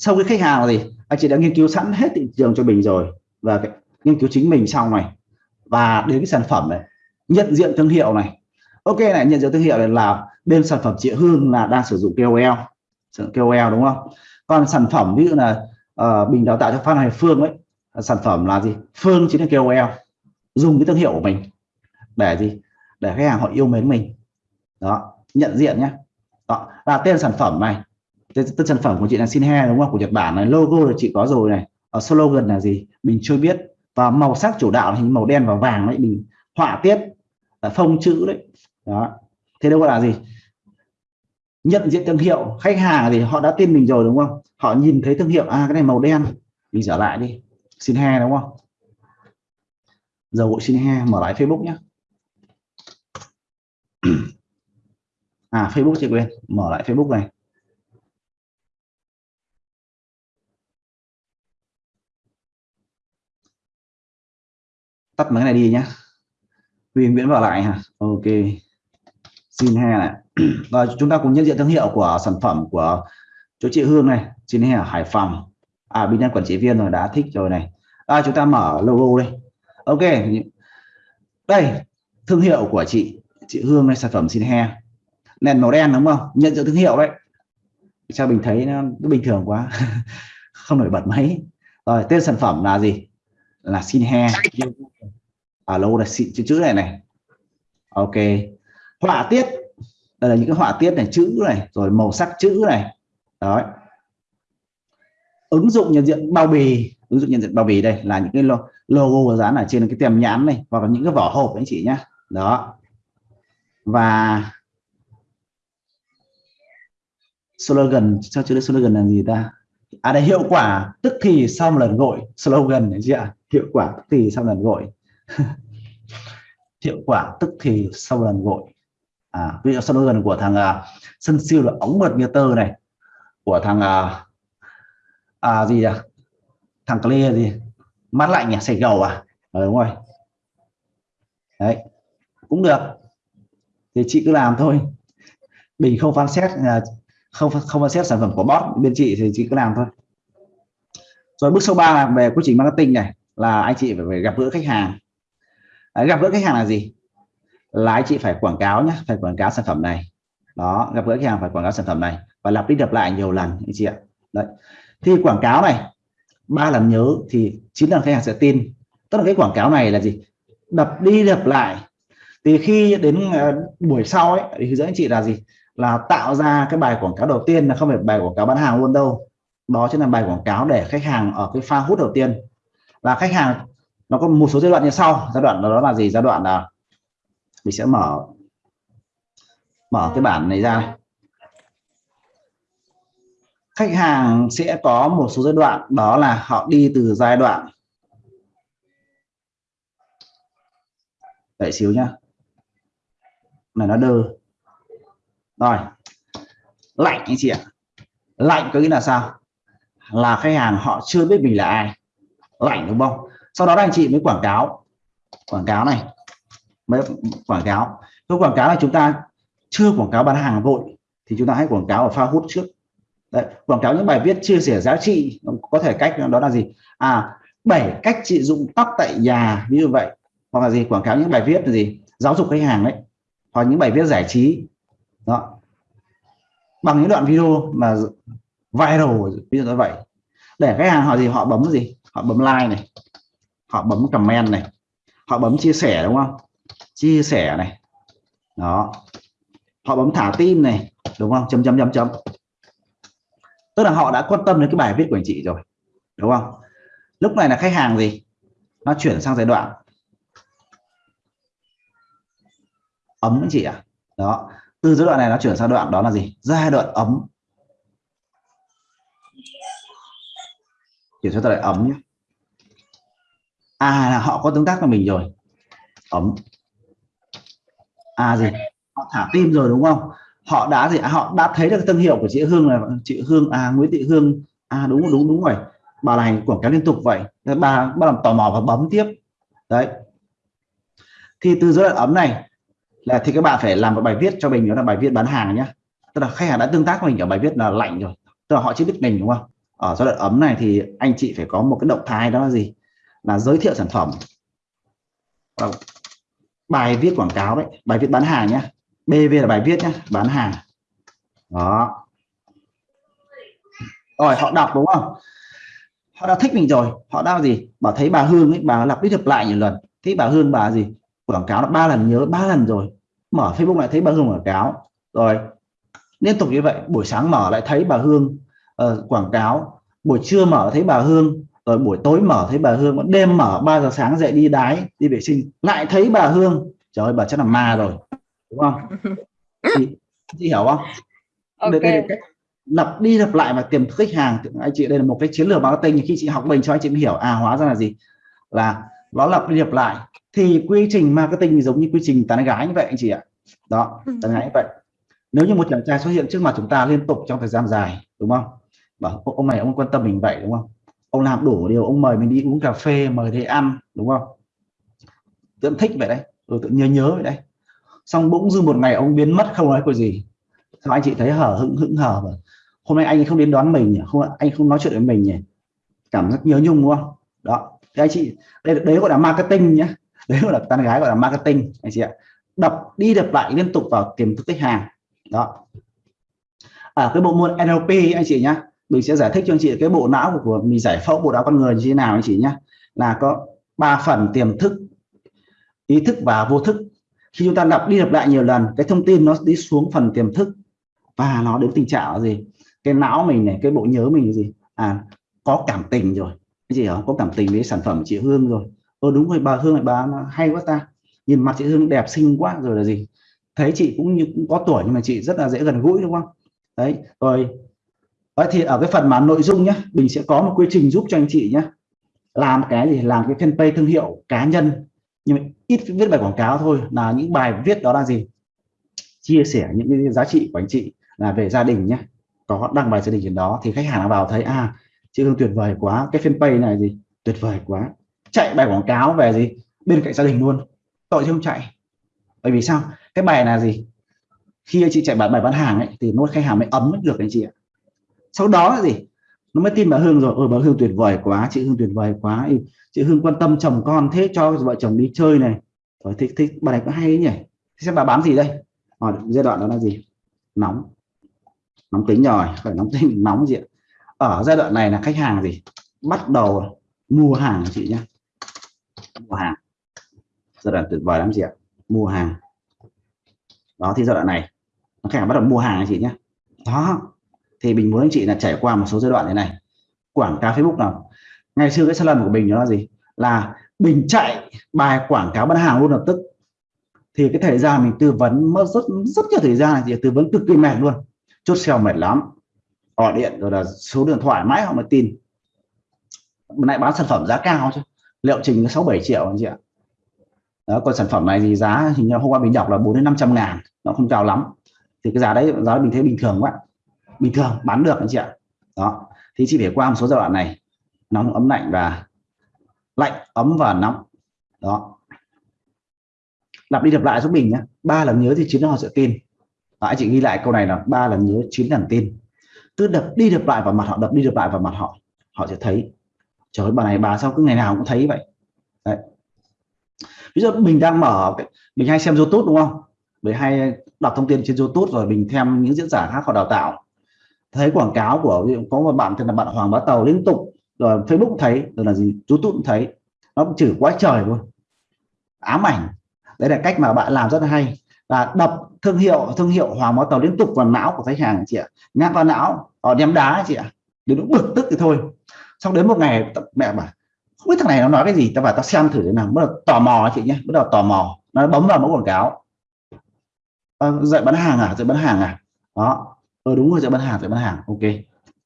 sau cái khách hàng là gì anh chị đã nghiên cứu sẵn hết thị trường cho mình rồi và cái, nghiên cứu chính mình xong này. Và đến cái sản phẩm này nhận diện thương hiệu này. Ok này nhận diện thương hiệu này là bên sản phẩm chị Hương là đang sử dụng KOL sử dụng KOL đúng không? Còn sản phẩm ví dụ là uh, bình đào tạo cho Phan Hoài Phương ấy sản phẩm là gì? Phương chính là KOL dùng cái thương hiệu của mình. Để gì? Để khách hàng họ yêu mến mình. Đó nhận diện nhé. Đó là tên sản phẩm này tên, sản phẩm của chị là Sinhe đúng không? Của Nhật Bản này. Logo là chị có rồi này. Ở slogan là gì? Mình chưa biết. Và màu sắc chủ đạo hình màu đen và vàng đấy. Mình họa tiết à, phông chữ đấy. Đó. Thế đâu là gì? Nhận diện thương hiệu khách hàng thì họ đã tin mình rồi đúng không? Họ nhìn thấy thương hiệu à cái này màu đen. Mình trở lại đi. Xin he đúng không? Dầu gội xin he mở lại Facebook nhé à Facebook chị quên mở lại Facebook này. Tắt mấy cái này đi nhé Huyền Nguyễn vào lại hả? Ok. Xin he này. Rồi chúng ta cùng nhận diện thương hiệu của sản phẩm của chỗ chị Hương này. Xin he ở Hải Phòng. À bên nhân quản trị viên rồi đã thích rồi này. À, chúng ta mở logo đây. Ok. Đây thương hiệu của chị chị Hương này sản phẩm xin he nền màu đen đúng không? Nhận diện thương hiệu đấy. Sao mình thấy nó, nó bình thường quá? Không nổi bật mấy. Rồi tên sản phẩm là gì? Là xin he. Ở lâu là chữ chữ này này. Ok. Họa tiết. Đây là những cái họa tiết này, chữ này, rồi màu sắc chữ này. Đó ứng dụng nhận diện bao bì. Ứng dụng nhận diện bao bì đây là những cái logo dán ở trên cái tem nhãn này, hoặc là những cái vỏ hộp anh chị nhá. Đó. Và slogan cho chữ slogan là gì ta? À đây, hiệu quả tức thì sau một lần gọi slogan đấy chị ạ hiệu quả tức thì sau lần gội hiệu quả tức thì sau lần gội à ví dụ sau gần của thằng uh, sân siêu là ống mượt như tơ này của thằng uh, à gì à thằng clear gì? Mát lạnh nhỉ? Sạch gầu à? Ừ, đúng rồi. Đấy cũng được. Thì chị cứ làm thôi. Mình không phán xét là không không phán xét sản phẩm của bot bên chị thì chị cứ làm thôi. Rồi bước số 3 là về quy trình marketing này là anh chị phải, phải gặp gỡ khách hàng. À, gặp gỡ khách hàng là gì? Là anh chị phải quảng cáo nhé phải quảng cáo sản phẩm này. Đó gặp gỡ khách hàng phải quảng cáo sản phẩm này và lặp đi lặp lại nhiều lần anh chị ạ. Đấy. Thì quảng cáo này ba lần nhớ thì chín lần khách hàng sẽ tin. Tức là cái quảng cáo này là gì? Đập đi đập lại. Thì khi đến uh, buổi sau ấy thì hướng dẫn anh chị là gì? Là tạo ra cái bài quảng cáo đầu tiên là không phải bài quảng cáo bán hàng luôn đâu. Đó chính là bài quảng cáo để khách hàng ở cái pha hút đầu tiên là khách hàng, nó có một số giai đoạn như sau. Giai đoạn đó là gì? Giai đoạn là mình sẽ mở mở cái bản này ra. Khách hàng sẽ có một số giai đoạn, đó là họ đi từ giai đoạn đợi xíu nhá. Này, nó đơ. Rồi. Lạnh anh chị ạ. Lạnh có nghĩa là sao? Là khách hàng họ chưa biết mình là ai lạnh đúng không sau đó anh chị mới quảng cáo. Quảng cáo này. Mới quảng cáo. Cái quảng cáo là chúng ta chưa quảng cáo bán hàng vội thì chúng ta hãy quảng cáo ở pha hút trước. Đấy, quảng cáo những bài viết chia sẻ giá trị có thể cách đó là gì? À bảy cách trị dụng tóc tại nhà như vậy. Hoặc là gì quảng cáo những bài viết là gì? Giáo dục khách hàng đấy. Hoặc những bài viết giải trí. Đó. Bằng những đoạn video mà viral ví dụ như vậy. Để khách hàng họ gì họ bấm gì? Họ bấm like này. Họ bấm comment này. Họ bấm chia sẻ, đúng không? Chia sẻ này. Đó. Họ bấm thả tim này, đúng không? Chấm chấm chấm chấm. Tức là họ đã quan tâm đến cái bài viết của anh chị rồi, đúng không? Lúc này là khách hàng gì? Nó chuyển sang giai đoạn. Ấm anh chị ạ. À? đó. Từ giai đoạn này nó chuyển sang đoạn đó là gì? Giai đoạn ấm. Chuyển sang giai đoạn ấm nhé. À là họ có tương tác với mình rồi. Ấm. À gì? Họ thả tim rồi đúng không? Họ đã gì? À, họ đã thấy được thương hiệu của chị Hương là chị Hương à Nguyễn Thị Hương. À đúng đúng đúng rồi. Bà này quảng cáo liên tục vậy. Bà bắt làm tò mò và bấm tiếp. Đấy. Thì từ giữa đoạn ấm này là thì các bạn phải làm một bài viết cho mình đó là bài viết bán hàng nhé. Tức là khách hàng đã tương tác với mình ở bài viết là lạnh rồi. Tức là họ chưa biết mình đúng không? Ở giai đoạn ấm này thì anh chị phải có một cái động thái đó là gì? Là giới thiệu sản phẩm. Ờ, bài viết quảng cáo đấy, bài viết bán hàng nhé BV là bài viết nhé bán hàng. Đó. Rồi, họ đọc đúng không? Họ đã thích mình rồi, họ đã gì? Bảo thấy bà Hương ấy, bà lặp đi lặp lại nhiều lần. Thấy bà Hương bà gì? Quảng cáo ba lần, nhớ ba lần rồi. Mở Facebook lại thấy bà Hương quảng cáo. Rồi, liên tục như vậy, buổi sáng mở lại thấy bà Hương uh, quảng cáo. Buổi trưa mở thấy bà Hương rồi buổi tối mở thấy bà Hương đêm mở 3 giờ sáng dậy đi đái đi vệ sinh. Lại thấy bà Hương trời ơi bà chắc là ma rồi đúng không? Chị, chị hiểu không? Okay. đây, đây cách lặp đi lặp lại và tiềm thức khách hàng. Anh chị đây là một cái chiến lược marketing khi chị học mình cho anh chị hiểu à hóa ra là gì? Là nó lặp đi lặp lại. Thì quy trình marketing giống như quy trình tán gái như vậy anh chị ạ. Đó tán gái như vậy. Nếu như một chàng trai xuất hiện trước mặt chúng ta liên tục trong thời gian dài đúng không bảo ông này ông quan tâm mình vậy đúng không? Ông làm đủ điều ông mời mình đi uống cà phê mời đi ăn đúng không? Tự thích vậy đấy rồi tự nhớ nhớ vậy đấy. Xong bỗng dưng một ngày ông biến mất không nói có gì. Sao anh chị thấy hở hững hững hờ mà. Hôm nay anh không đến đón mình nhỉ? Không anh không nói chuyện với mình nhỉ? Cảm giác nhớ nhung đúng không? Đó. Thì anh chị đây đấy gọi là marketing nhé đấy gọi là tán gái gọi là marketing anh chị ạ. Đập đi đập lại liên tục vào tiềm thức khách hàng. Đó. Ở à, cái bộ môn NLP anh chị nhá mình sẽ giải thích cho anh chị cái bộ não của, của mình giải phẫu bộ não con người như thế nào anh chị nhé. Là có ba phần tiềm thức ý thức và vô thức. Khi chúng ta lặp đi lặp lại nhiều lần cái thông tin nó đi xuống phần tiềm thức và nó đến tình trạng là gì? Cái não mình này cái bộ nhớ mình gì? À có cảm tình rồi. Cái gì đó có cảm tình với sản phẩm chị Hương rồi. Ơ đúng rồi bà Hương này bà hay quá ta. Nhìn mặt chị Hương đẹp xinh quá rồi là gì? Thấy chị cũng như cũng có tuổi nhưng mà chị rất là dễ gần gũi đúng không? Đấy rồi Đấy, thì ở cái phần mà nội dung nhé mình sẽ có một quy trình giúp cho anh chị nhé làm cái gì? Làm cái fanpage thương hiệu cá nhân. Nhưng mà ít viết bài quảng cáo thôi là những bài viết đó là gì? Chia sẻ những cái giá trị của anh chị là về gia đình nhé có đăng bài gia đình trên đó thì khách hàng vào thấy à chị Hương tuyệt vời quá cái fanpage này gì? Tuyệt vời quá. Chạy bài quảng cáo về gì? Bên cạnh gia đình luôn. Tội chứ không chạy. Bởi vì sao? Cái bài là gì? Khi anh chị chạy bài bài bán hàng ấy thì nó khách hàng mới ấm được anh chị ạ sau đó là gì? Nó mới tin bà Hương rồi. Ôi bà Hương tuyệt vời quá, chị Hương tuyệt vời quá. Chị Hương quan tâm chồng con thế cho vợ chồng đi chơi này. Rồi thích thích, bà này có hay ấy nhỉ? Xem bà bán gì đây? Ở giai đoạn đó là gì? Nóng. Nóng tính rồi, phải nóng tính, nóng gì ạ. Ở giai đoạn này là khách hàng gì? Bắt đầu mua hàng chị nhé mua hàng. Giai đoạn tuyệt vời lắm chị ạ. Mua hàng. Đó, thì giai đoạn này, khách hàng bắt đầu mua hàng chị nhé đó thì mình muốn anh chị là trải qua một số giai đoạn thế này. Quảng cáo Facebook nào? Ngày xưa cái sai lầm của mình đó là gì? Là mình chạy bài quảng cáo bán hàng luôn lập tức. Thì cái thời gian mình tư vấn mất rất rất nhiều thời gian thì tư vấn cực kỳ mệt luôn. Chốt sale mệt lắm. Gọi điện rồi là số điện thoại mãi họ mới tin. Lại bán sản phẩm giá cao chứ. Liệu trình sáu bảy triệu anh chị ạ. Đó, còn sản phẩm này thì giá hình như hôm qua mình đọc là 4 đến 500 ngàn. Nó không cao lắm. Thì cái giá đấy giá mình thấy bình thường quá bình thường bán được anh chị ạ. Đó. Thì chỉ phải qua một số giai đoạn này. Nóng ấm lạnh và lạnh ấm và nóng. Đó. Lặp đi lặp lại giúp mình nhé ba lần nhớ thì chín lần họ sẽ tin. Đó, anh chị ghi lại câu này là ba lần nhớ chín lần tin. Cứ đập đi đập lại vào mặt họ đập đi đập lại vào mặt họ họ sẽ thấy. Trời ơi bà này bà sao cứ ngày nào cũng thấy vậy? Đấy. Ví dụ mình đang mở mình hay xem youtube đúng không? Mình hay đọc thông tin trên youtube rồi mình thêm những diễn giả khác họ đào tạo thấy quảng cáo của có một bạn tên là bạn Hoàng Bá Tàu liên tục rồi Facebook thấy rồi là gì YouTube cũng thấy. Nó cũng chửi quá trời luôn ám ảnh. Đấy là cách mà bạn làm rất là hay. Là đập thương hiệu thương hiệu Hoàng Bá Tàu liên tục vào não của khách hàng chị ạ. Nhắc vào não họ ném đá chị ạ. Đến lúc bực tức thì thôi. Xong đến một ngày mẹ bảo không biết thằng này nó nói cái gì tao bảo tao xem thử thế nào. Bắt đầu tò mò chị nhé bắt đầu tò mò. Nó bấm vào mẫu quảng cáo. À, dạy bán hàng à? Dạy bán hàng à? Đó ờ đúng rồi sẽ bán hàng sẽ bán hàng. Ok.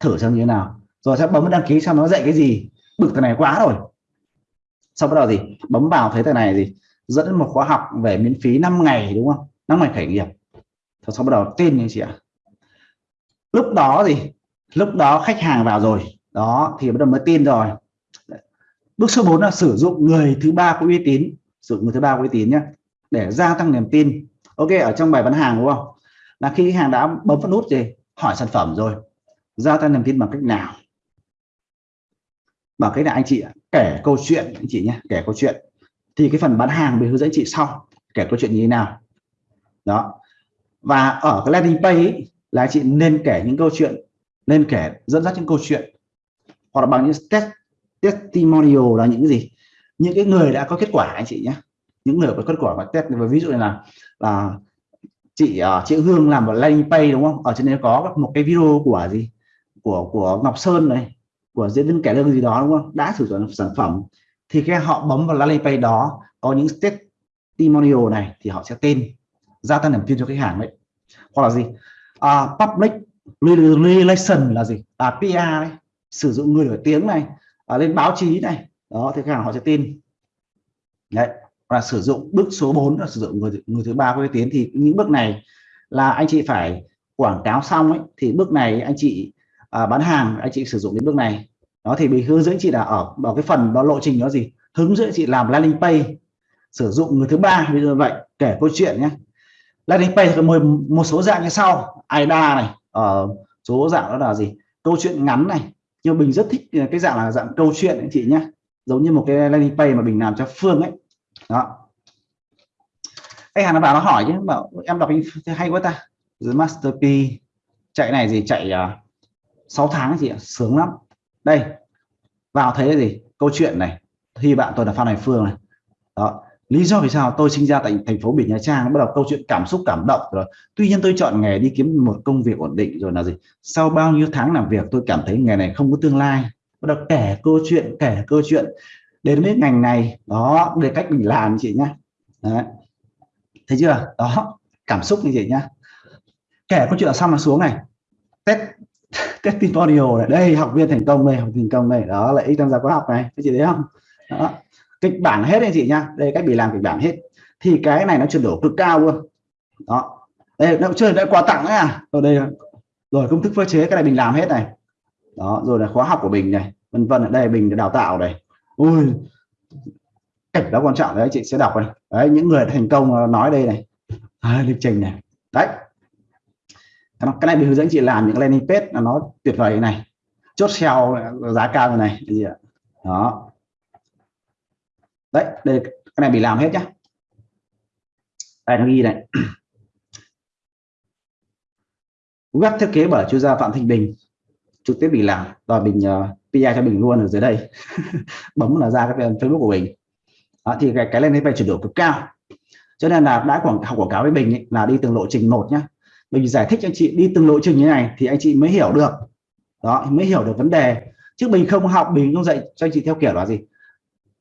Thử xem như thế nào. Rồi sẽ bấm đăng ký xong nó dạy cái gì? Bực thằng này quá rồi. Sau bắt đầu gì? Bấm vào thấy thằng này gì? Dẫn một khóa học về miễn phí 5 ngày, đúng không? 5 ngày khởi nghiệp. Rồi sau bắt đầu tin như chị ạ. Lúc đó gì lúc đó khách hàng vào rồi. Đó, thì bắt đầu mới tin rồi. Bước số 4 là sử dụng người thứ ba có uy tín. Sử dụng người thứ ba có uy tín nhé để gia tăng niềm tin. Ok, ở trong bài bán hàng, đúng không? Là khi khách hàng đã bấm vào nút gì hỏi sản phẩm rồi gia tăng niềm tin bằng cách nào? Bằng cách là anh chị kể câu chuyện anh chị nhé kể câu chuyện. Thì cái phần bán hàng mình hướng dẫn chị sau kể câu chuyện như thế nào. Đó. Và ở cái landing page ấy, là chị nên kể những câu chuyện nên kể dẫn dắt những câu chuyện hoặc là bằng những test testimonial là những cái gì. Những cái người đã có kết quả anh chị nhé. Những người có kết quả và test ví dụ này là là chị uh, chị Hương làm một landing page đúng không? Ở trên đấy có một cái video của gì? Của của Ngọc Sơn này của diễn viên kẻ lương gì đó đúng không? Đã sử dụng sản phẩm. Thì khi họ bấm vào landing page đó có những testimonial này thì họ sẽ tên gia tăng niềm tin cho khách hàng đấy. Hoặc là gì? À, public relation là gì? À PR đấy sử dụng người nổi tiếng này à, lên báo chí này. Đó thì khách hàng họ sẽ tin đấy là sử dụng bước số 4 là sử dụng người người thứ ba có uy tín thì những bước này là anh chị phải quảng cáo xong ấy thì bước này anh chị à, bán hàng anh chị sử dụng đến bước này. Đó thì mình hướng dẫn chị là ở vào cái phần đó lộ trình đó gì? Hướng dẫn chị làm landing page sử dụng người thứ ba ví dụ vậy kể câu chuyện nhé. Landing page có một, một số dạng như sau AIDA này ở uh, số dạng đó là gì? Câu chuyện ngắn này nhưng mình rất thích cái dạng là dạng câu chuyện anh chị nhé. Giống như một cái landing page mà mình làm cho Phương ấy đó. Khách hàng nó vào nó hỏi chứ mà em đọc hay quá ta. The Masterpiece chạy này gì chạy ờ, uh, 6 tháng gì sướng lắm. Đây vào thấy gì? Câu chuyện này. Thì bạn tôi là Phan hải Phương này. Đó. Lý do vì sao tôi sinh ra tại thành phố Biển Nha Trang bắt đầu câu chuyện cảm xúc cảm động rồi. Tuy nhiên tôi chọn nghề đi kiếm một công việc ổn định rồi là gì? Sau bao nhiêu tháng làm việc tôi cảm thấy nghề này không có tương lai. Bắt đầu kể câu chuyện kể câu chuyện đến với ngành này. Đó về cách mình làm chị nhá. Đấy. thấy chưa? Đó, cảm xúc như vậy nhá. Kể câu chuyện xong là xuống này. Test, testimonial này. Đây, học viên thành công đây, học thành công này đó là ít tham gia khóa học này. Các chị thấy không? Đó. Kịch bản hết anh chị nhá. Đây, cách bị làm kịch bản hết. Thì cái này nó chuyển đổi cực cao luôn. Đó. Đây, nó chơi đã quà tặng đấy à. Rồi đây, rồi công thức phơ chế, cái này mình làm hết này. Đó, rồi là khóa học của mình này, vân vân ở đây, mình đào tạo này ui cảnh đó quan trọng đấy chị sẽ đọc này. Đấy những người thành công ờ, nói đây này. À, lịch trình này. Đấy. Cái này mình hướng dẫn chị làm những landing page là nó tuyệt vời này. Chốt sale giá cao như này gì ạ? Đó. Đấy đây cái này bị làm hết nhá. Đây nó ghi này. Web thiết kế bởi chuyên gia Phạm Thanh Bình trực tiếp bị làm rồi mình uh, PI cho mình luôn ở dưới đây. Bấm là ra cái Facebook của mình. Đó, thì cái cái lên đây phải chuyển đổi cực cao. Cho nên là đã quảng học quảng cáo với Bình ấy, là đi từng lộ trình một nhá. Mình giải thích cho anh chị đi từng lộ trình như này thì anh chị mới hiểu được. Đó mới hiểu được vấn đề. Chứ mình không học mình không dạy cho anh chị theo kiểu là gì?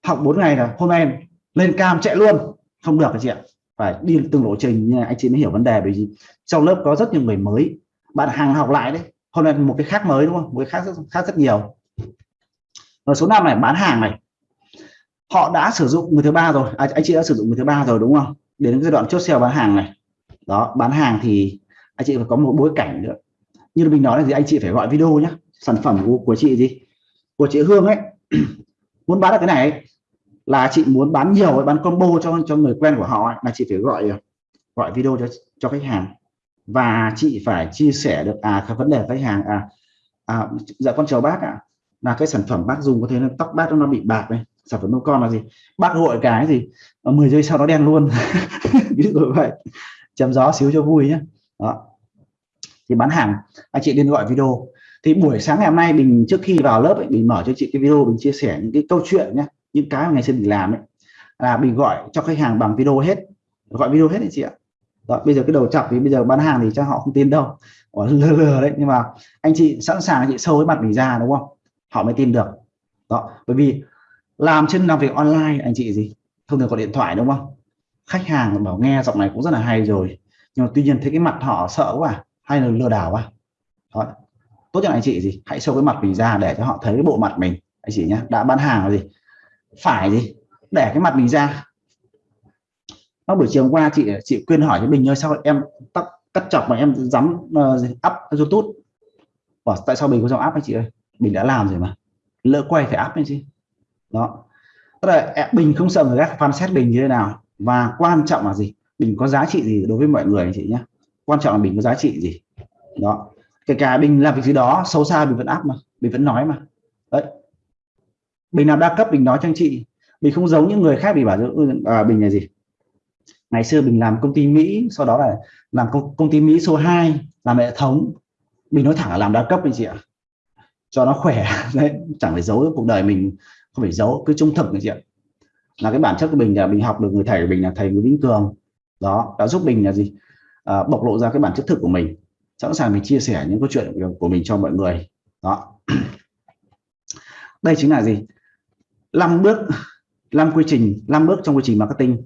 Học 4 ngày là hôm nay lên cam chạy luôn. Không được anh chị ạ. Phải đi từng lộ trình như này anh chị mới hiểu vấn đề. Bởi vì trong lớp có rất nhiều người mới. Bạn hàng học lại đấy hôm nay một cái khác mới đúng không? Một cái khác rất, khác rất nhiều. Rồi số 5 này bán hàng này. Họ đã sử dụng người thứ ba rồi. À, anh chị đã sử dụng người thứ ba rồi đúng không? Đến giai đoạn chốt sale bán hàng này. Đó bán hàng thì anh chị phải có một bối cảnh nữa. Như mình nói là gì anh chị phải gọi video nhé sản phẩm của, của chị gì? Của chị Hương ấy. Muốn bán được cái này ấy, là chị muốn bán nhiều bán combo cho cho người quen của họ ấy, là chị phải gọi gọi video cho cho khách hàng và chị phải chia sẻ được à cái vấn đề khách hàng à, à dạ con chào bác ạ. À, là cái sản phẩm bác dùng có thể là tóc bác nó bị bạc này sản phẩm nông con là gì? Bác hội cái gì? Ờ, 10 giây sau nó đen luôn. Ví dụ vậy. Chém gió xíu cho vui nhé đó. Thì bán hàng anh chị nên gọi video. Thì buổi sáng ngày hôm nay mình trước khi vào lớp ấy, mình mở cho chị cái video mình chia sẻ những cái câu chuyện nhé những cái mà ngày xưa mình làm ấy. Là mình gọi cho khách hàng bằng video hết. Gọi video hết đấy chị ạ đó, bây giờ cái đầu chọc thì bây giờ bán hàng thì chắc họ không tin đâu. Lừa lừa đấy. Nhưng mà anh chị sẵn sàng anh chị sâu với mặt mình ra đúng không? Họ mới tin được. Đó bởi vì làm trên làm việc online anh chị gì? Thông thường có điện thoại đúng không? Khách hàng bảo nghe giọng này cũng rất là hay rồi. Nhưng mà tuy nhiên thấy cái mặt họ sợ quá hay là lừa đảo quá. Đó. tốt nhất anh chị gì? Hãy show cái mặt mình ra để cho họ thấy cái bộ mặt mình. Anh chị nhé đã bán hàng là gì? Phải gì? Để cái mặt mình ra nó buổi chiều hôm qua chị chị khuyên hỏi với bình ơi sao em tắt cắt chọc mà em dám uh, up youtube? Bảo, tại sao mình có dòng áp anh chị ơi? Mình đã làm rồi mà. Lỡ quay phải áp anh chị đó. Tức là bình không sợ người khác phán xét bình như thế nào. Và quan trọng là gì? Bình có giá trị gì đối với mọi người anh chị nhé. Quan trọng là mình có giá trị gì. Đó. Kể cả mình làm việc gì đó xấu xa mình vẫn áp mà mình vẫn nói mà. Đấy. Bình làm đa cấp bình nói cho anh chị. Mình không giống những người khác bị bảo ừ, à, bình là gì? Ngày xưa mình làm công ty Mỹ sau đó là làm công, công ty Mỹ số 2 làm hệ thống. Mình nói thẳng là làm đa cấp anh chị ạ. Cho nó khỏe đấy chẳng phải giấu cuộc đời mình không phải giấu cứ trung thực anh chị ạ. Là cái bản chất của mình là mình học được người thầy của mình là thầy Nguyễn Vĩnh Cường đó đã giúp mình là gì? À, bộc lộ ra cái bản chất thực của mình. Sẵn sàng mình chia sẻ những câu chuyện của mình cho mọi người. Đó. Đây chính là gì? Năm bước năm quy trình năm bước trong quy trình marketing.